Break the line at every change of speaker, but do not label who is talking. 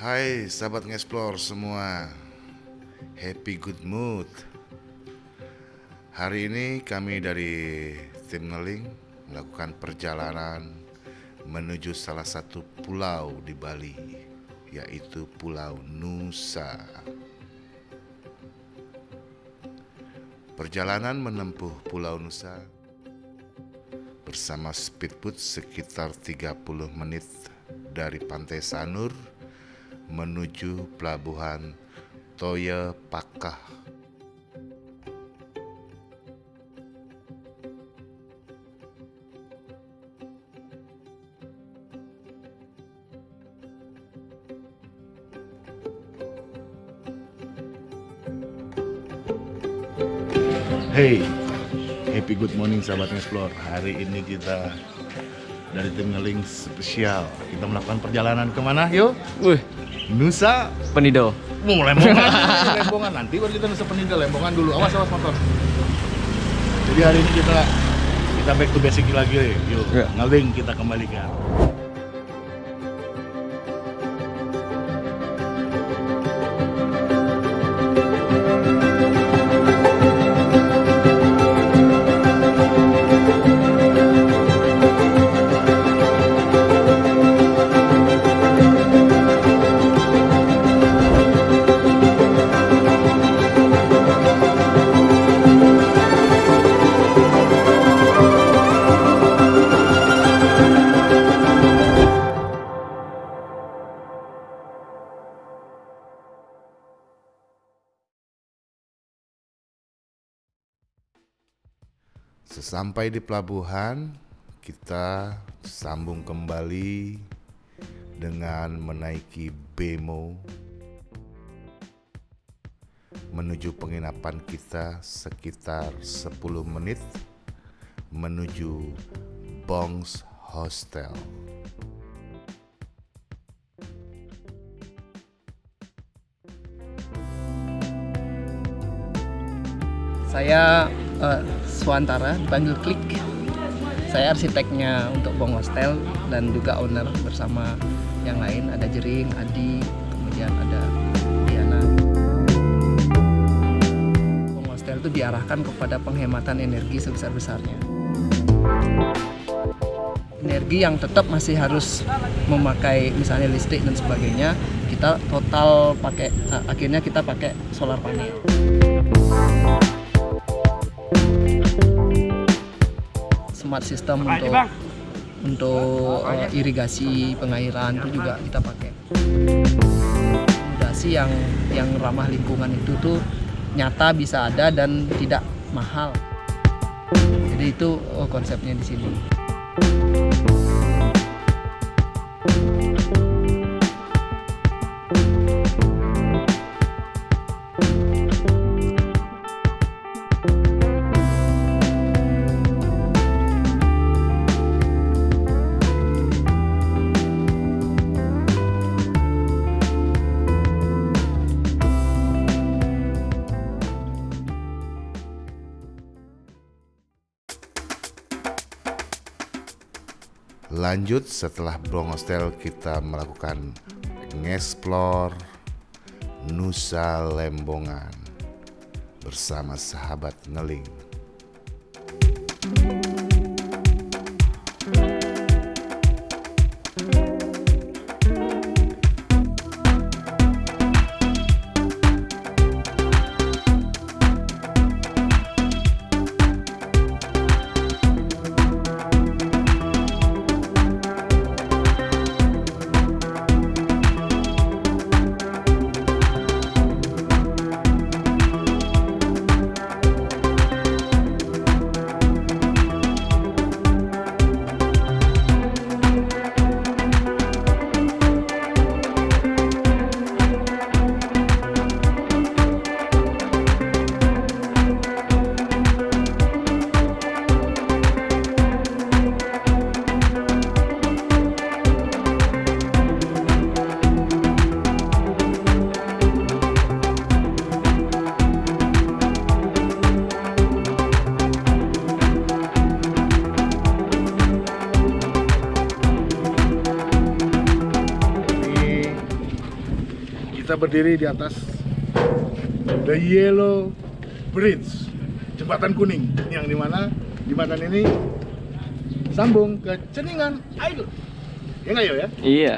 Hai sahabat ngeksplor semua. Happy good mood. Hari ini kami dari tim Neling Melakukan perjalanan Menuju salah satu pulau di Bali Yaitu Pulau Nusa Perjalanan menempuh Pulau Nusa Bersama speedboat sekitar 30 menit dari Pantai Sanur menuju pelabuhan Toya Pakah. Hey, happy good morning sahabat Explore. Hari ini kita dari tim ngeling spesial. Kita melakukan perjalanan ke mana? Yuk.
Wih,
Nusa
Penido.
mau lembongan lembongan nanti baru kita Nusa Penida lembongan dulu awas awas motor jadi hari ini kita kita back to basic lagi yuk
Ya.
ngeling kita kembalikan Sesampai di pelabuhan, kita sambung kembali dengan menaiki Bemo menuju penginapan kita sekitar 10 menit menuju Bongs Hostel.
Saya eh, Swantara, dipanggil Klik. Saya arsiteknya untuk Bong Hostel dan juga owner bersama yang lain. Ada Jering, Adi, kemudian ada Diana. Bong Hostel itu diarahkan kepada penghematan energi sebesar-besarnya. Energi yang tetap masih harus memakai misalnya listrik dan sebagainya, kita total pakai eh, akhirnya kita pakai solar panel. Smart system untuk untuk uh, irigasi pengairan itu juga kita pakai. Irigasi yang yang ramah lingkungan itu tuh nyata bisa ada dan tidak mahal. Jadi itu oh, konsepnya di sini.
Lanjut setelah Bong Hostel kita melakukan ngeksplor Nusa Lembongan bersama sahabat Ngeling.
Kita berdiri di atas The Yellow Bridge, jembatan kuning yang di mana jembatan ini sambung ke Ceningan Air. Ya nggak ya?
Iya.